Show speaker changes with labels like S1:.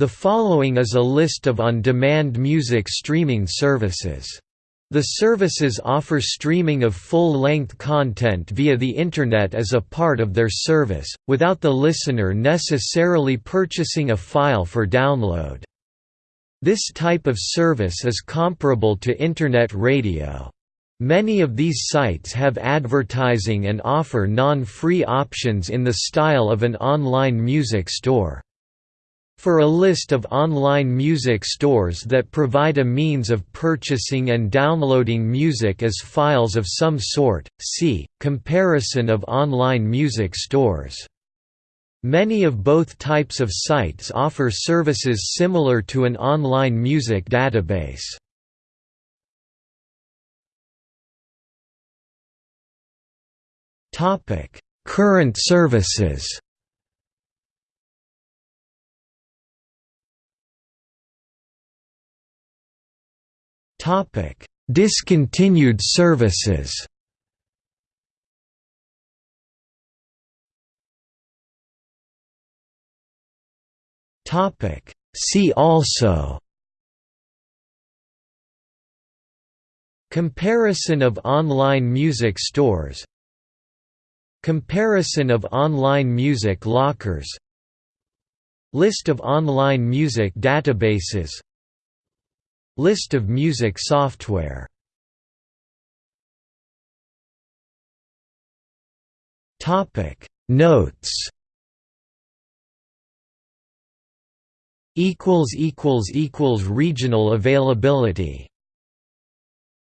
S1: The following is a list of on-demand music streaming services. The services offer streaming of full-length content via the Internet as a part of their service, without the listener necessarily purchasing a file for download. This type of service is comparable to Internet radio. Many of these sites have advertising and offer non-free options in the style of an online music store. For a list of online music stores that provide a means of purchasing and downloading music as files of some sort, see, Comparison of online music stores. Many of both types of sites offer services similar to an online music database. Current services Topic: Discontinued services. Topic: See also. Comparison of online music stores Comparison of online music lockers List of online music databases List of music software. Topic. Notes. Equals equals equals regional availability